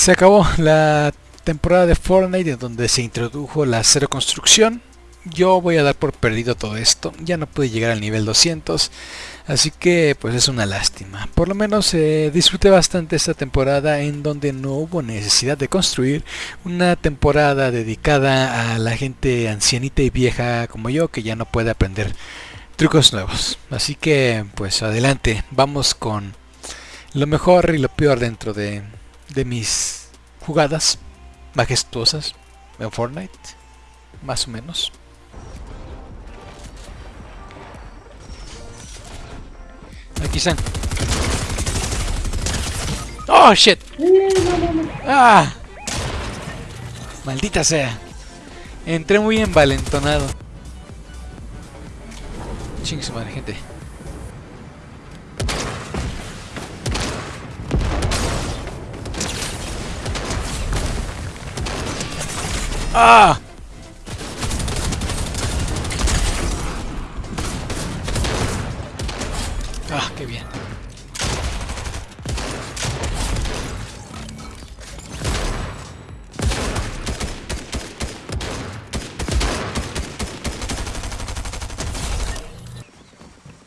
Se acabó la temporada de Fortnite en donde se introdujo la cero construcción. Yo voy a dar por perdido todo esto. Ya no pude llegar al nivel 200. Así que pues es una lástima. Por lo menos eh, disfruté bastante esta temporada en donde no hubo necesidad de construir. Una temporada dedicada a la gente ancianita y vieja como yo que ya no puede aprender trucos nuevos. Así que pues adelante. Vamos con lo mejor y lo peor dentro de, de mis jugadas majestuosas en Fortnite. Más o menos. Aquí están. Oh shit. Ah. Maldita sea. Entré muy envalentonado. Chingue su madre, gente. ¡Ah! ¡Ah, qué bien!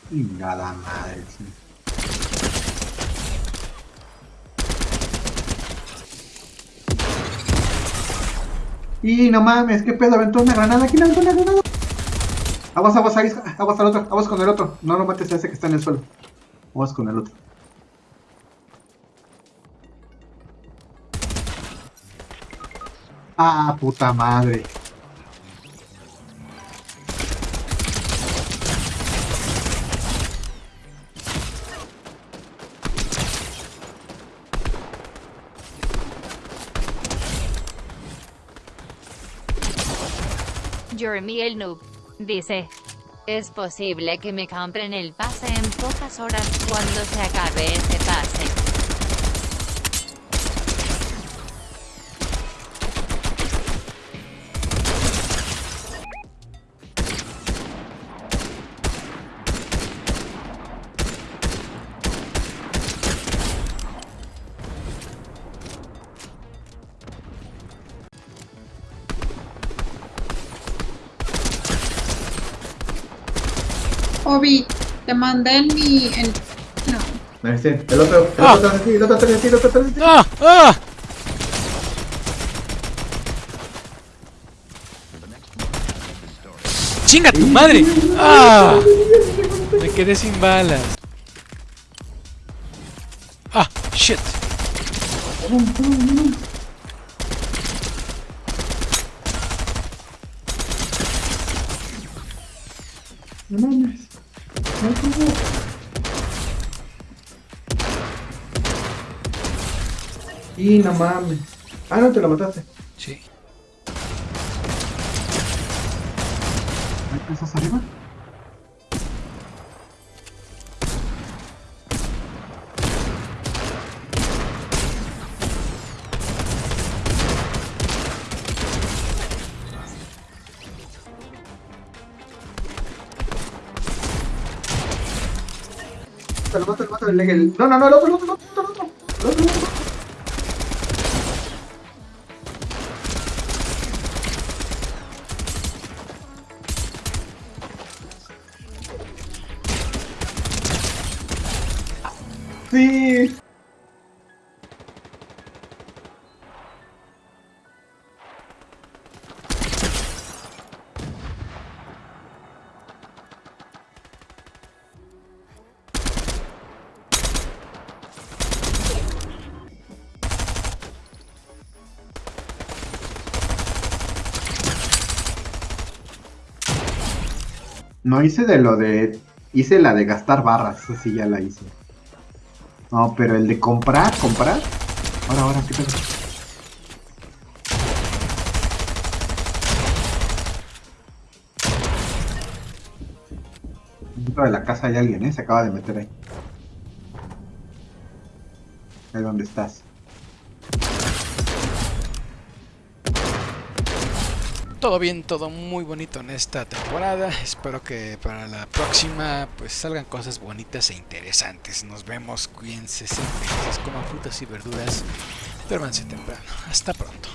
Chingada madre. sí. Y no mames, qué pedo, aventó una granada. ¿Quién aventó una granada? Aguas, aguas, ahí, aguas al otro, aguas con el otro. No lo mates a ese que está en el suelo. Aguas con el otro. Ah, puta madre. Jeremy el noob. Dice. Es posible que me compren el pase en pocas horas cuando se acabe ese Obi, te mandé en mi... En... No. El otro, el Ah. otro atrás de ti, el otro atrás de ti, el otro atrás de ti. ¡Ah! ¡Ah! ¡Chinga tu madre! ¡Ah! Me quedé sin balas. ¡Ah! ¡Shit! No mames. No Y no mames. Ah, no, te lo mataste. Sí. Ahí ¿Estás arriba? Te lo mato, te lo mato, el- el- No, no, no, el otro, el otro, el otro, el otro, el otro, el otro. No hice de lo de. Hice la de gastar barras, esa sí ya la hice. No, pero el de comprar, comprar. Ahora, ahora, ¿qué pedo? Dentro de la casa hay alguien, ¿eh? Se acaba de meter ahí. Ahí donde estás. Todo bien, todo muy bonito en esta temporada. Espero que para la próxima pues salgan cosas bonitas e interesantes. Nos vemos, cuídense, sean felices, coman frutas y verduras. Duérmanse temprano. Hasta pronto.